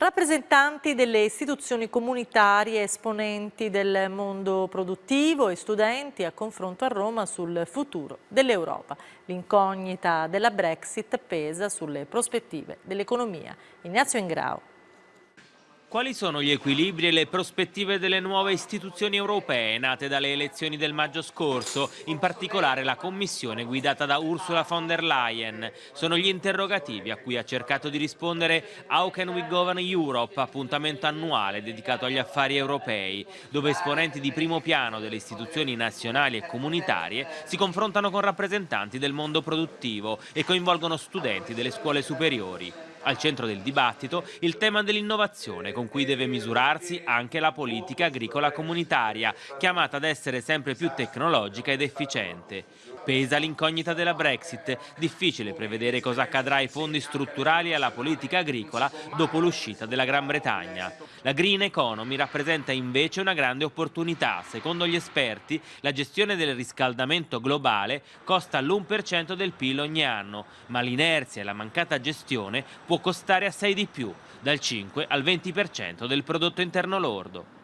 Rappresentanti delle istituzioni comunitarie, esponenti del mondo produttivo e studenti a confronto a Roma sul futuro dell'Europa. L'incognita della Brexit pesa sulle prospettive dell'economia. Ignazio Ingrao. Quali sono gli equilibri e le prospettive delle nuove istituzioni europee nate dalle elezioni del maggio scorso, in particolare la Commissione guidata da Ursula von der Leyen? Sono gli interrogativi a cui ha cercato di rispondere How Can We Govern Europe, appuntamento annuale dedicato agli affari europei, dove esponenti di primo piano delle istituzioni nazionali e comunitarie si confrontano con rappresentanti del mondo produttivo e coinvolgono studenti delle scuole superiori. Al centro del dibattito il tema dell'innovazione con cui deve misurarsi anche la politica agricola comunitaria, chiamata ad essere sempre più tecnologica ed efficiente. Pesa l'incognita della Brexit, difficile prevedere cosa accadrà ai fondi strutturali e alla politica agricola dopo l'uscita della Gran Bretagna. La green economy rappresenta invece una grande opportunità. Secondo gli esperti, la gestione del riscaldamento globale costa l'1% del PIL ogni anno, ma l'inerzia e la mancata gestione può costare assai di più, dal 5 al 20% del prodotto interno lordo.